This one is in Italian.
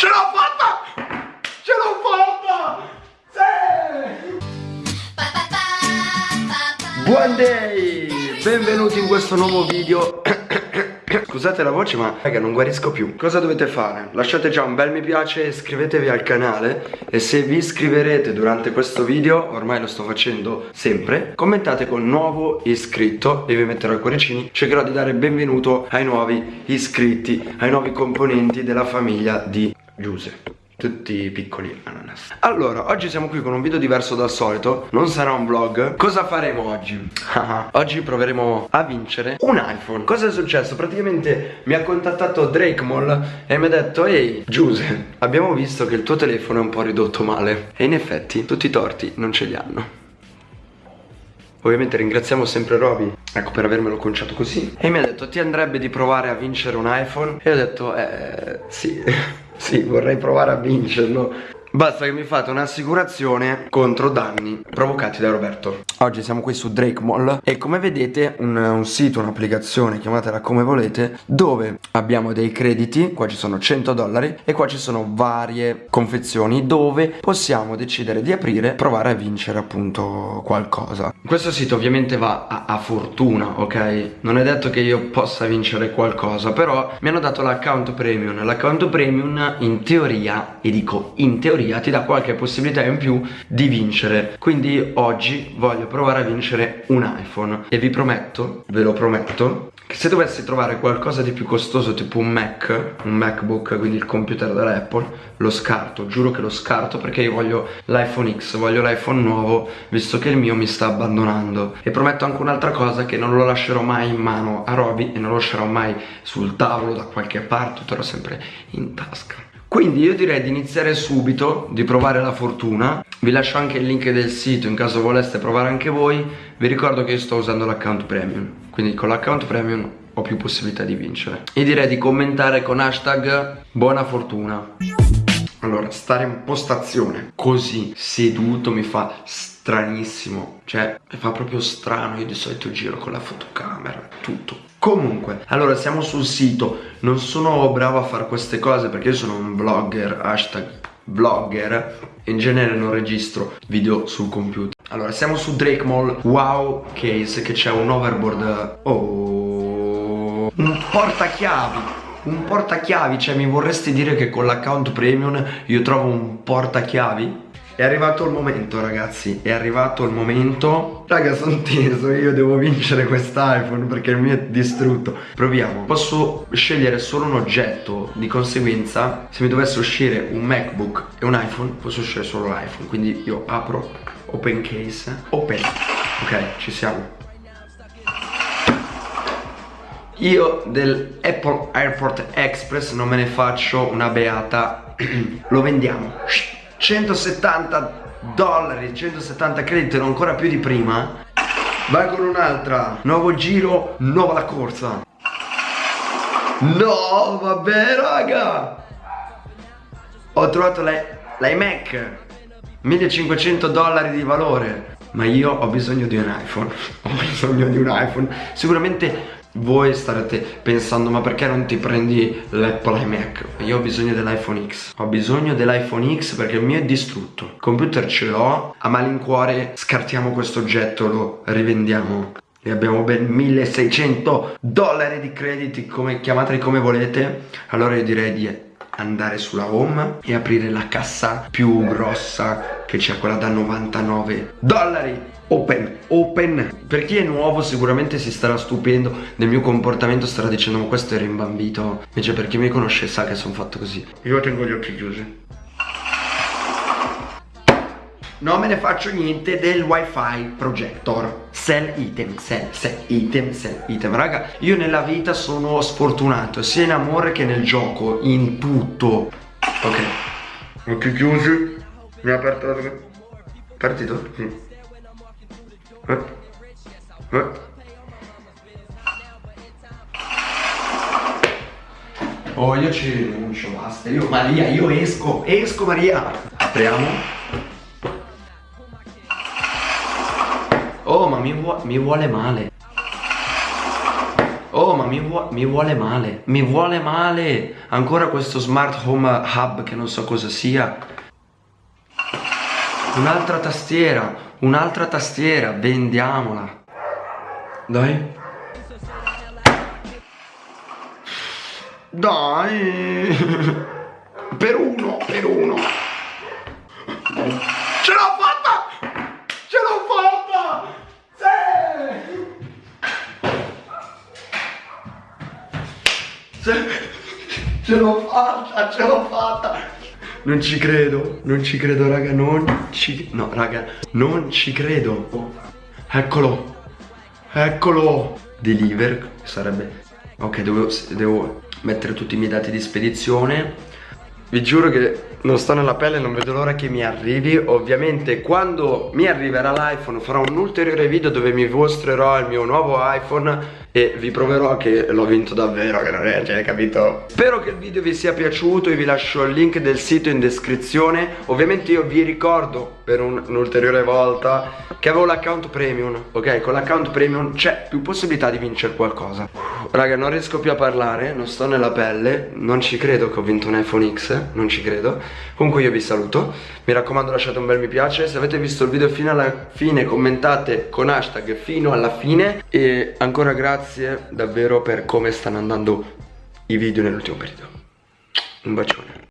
Ce l'ho fatta! Ce l'ho fatta! Sì! Buon day! Benvenuti in questo nuovo video Scusate la voce ma raga non guarisco più Cosa dovete fare? Lasciate già un bel mi piace Iscrivetevi al canale E se vi iscriverete durante questo video Ormai lo sto facendo sempre Commentate con nuovo iscritto E vi metterò i cuoricini Cercherò di dare benvenuto ai nuovi iscritti Ai nuovi componenti della famiglia di Giuse tutti piccoli ananas Allora, oggi siamo qui con un video diverso dal solito. Non sarà un vlog. Cosa faremo oggi? oggi proveremo a vincere un iPhone. Cosa è successo? Praticamente mi ha contattato Drake Mall E mi ha detto Ehi, Giuse, abbiamo visto che il tuo telefono è un po' ridotto male E in effetti, tutti i torti non ce li hanno. Ovviamente ringraziamo sempre Roby Ecco per avermelo conciato così. E mi ha detto ti andrebbe di provare a vincere un iPhone? E ho detto eh sì Sì, vorrei provare a vincerlo Basta che mi fate un'assicurazione contro danni provocati da Roberto. Oggi siamo qui su Drake Mall E come vedete un, un, sito, un'applicazione, chiamatela come volete Dove abbiamo dei crediti, qua ci sono 100 dollari E qua ci sono varie confezioni dove possiamo decidere di aprire Provare a vincere appunto qualcosa. Questo sito ovviamente va a, a fortuna, ok? Non è detto che io possa vincere qualcosa Però mi hanno dato l'account premium. L'account premium in teoria, e dico in teoria teoria ti dà qualche possibilità in più di vincere. Quindi oggi voglio provare a vincere un iPhone E vi prometto, ve lo prometto Che se dovessi trovare qualcosa di più costoso tipo un Mac Un MacBook, quindi il computer dell'Apple Lo scarto, giuro che lo scarto perché io voglio l'iPhone X Voglio l'iPhone nuovo visto che il mio mi sta abbandonando. E prometto anche un'altra cosa che non lo lascerò mai in mano a Roby E non lo lascerò mai sul tavolo da qualche parte, terrò sempre in tasca quindi io direi di iniziare subito, di provare la fortuna. Vi lascio anche il link del sito in caso voleste provare anche voi. Vi ricordo che io sto usando l'account premium Quindi con l'account premium ho più possibilità di vincere. E direi di commentare con hashtag buona fortuna. Allora, stare in postazione così seduto mi fa stranissimo Cioè, mi fa proprio strano, io di solito giro con la fotocamera, tutto Comunque, allora siamo sul sito. Non sono bravo a fare queste cose perché io sono un vlogger, hashtag vlogger. In genere non registro video sul computer. Allora, siamo su Drake Mall. Wow Case che c'è un overboard. Oh. Un portachiavi. Un portachiavi, cioè mi vorresti dire che con l'account premium io trovo un portachiavi? È arrivato il momento ragazzi È arrivato il momento. Raga sono teso Io devo vincere quest'iPhone Perché il mio è distrutto. Proviamo. Posso scegliere solo un oggetto Di conseguenza Se mi dovesse uscire un MacBook e un iPhone Posso scegliere solo l'iPhone. Quindi io apro Open case. Open. Ok ci siamo. Io del Apple Airport Express non me ne faccio una beata. Lo vendiamo 170 dollari 170 crediti non ancora più di prima vai con un'altra. Nuovo giro nuova la corsa. No vabbè raga. Ho trovato l'iMac. 1500 dollari di valore ma io ho bisogno di un iPhone ho bisogno di un iPhone. Sicuramente voi starete pensando ma perché non ti prendi l'Apple iMac? Io ho bisogno dell'iPhone X. Ho bisogno dell'iPhone X perché il mio è distrutto. Il computer ce l'ho A malincuore scartiamo questo oggetto Lo rivendiamo. E abbiamo ben 1600 dollari di crediti come chiamateli come volete. Allora io direi di andare sulla home e aprire la cassa più grossa che c'è quella da 99 dollari. Open, open. Per chi è nuovo sicuramente si starà stupendo del mio comportamento Starà dicendo ma questo era imbambito. Invece per chi mi conosce sa che sono fatto così. Io tengo gli occhi chiusi. Non me ne faccio niente del wifi projector Sell item, sell, sell item, sell item. Raga, io nella vita sono sfortunato Sia in amore che nel gioco In tutto. Ok. Occhi chiusi. Mi ha aperto Partito? Sì Oh, io ci rinuncio, basta. Io, Maria, io esco, esco, Maria. Apriamo. Mi, vu mi vuole male. Oh ma mi, vu mi, vuole male. Mi vuole male. Ancora questo smart home hub che non so cosa sia. Un'altra tastiera Un'altra tastiera Vendiamola. Dai. Dai. Per uno Per uno. Ce l'ho fatta Ce l'ho fatta Sì sì Ce l'ho fatta Ce l'ho fatta. Non ci credo, non ci credo raga, non ci... No raga, non ci credo. Eccolo Eccolo. Deliver sarebbe... Ok, devo, devo mettere tutti i miei dati di spedizione. Vi giuro che non sto nella pelle, non vedo l'ora che mi arrivi. Ovviamente quando mi arriverà l'iPhone farò un ulteriore video dove mi mostrerò il mio nuovo iPhone e vi proverò che l'ho vinto davvero che non è, cioè capito? Spero che il video vi sia piaciuto e vi lascio il link del sito in descrizione. Ovviamente io vi ricordo per un'ulteriore volta che avevo l'account premium Ok, con l'account premium c'è più possibilità di vincere qualcosa. Raga, non riesco più a parlare, non sto nella pelle Non ci credo che ho vinto un iPhone X, non ci credo Comunque io vi saluto Mi raccomando lasciate un bel mi piace Se avete visto il video fino alla fine commentate con hashtag fino alla fine E ancora grazie davvero per come stanno andando i video nell'ultimo periodo. Un bacione.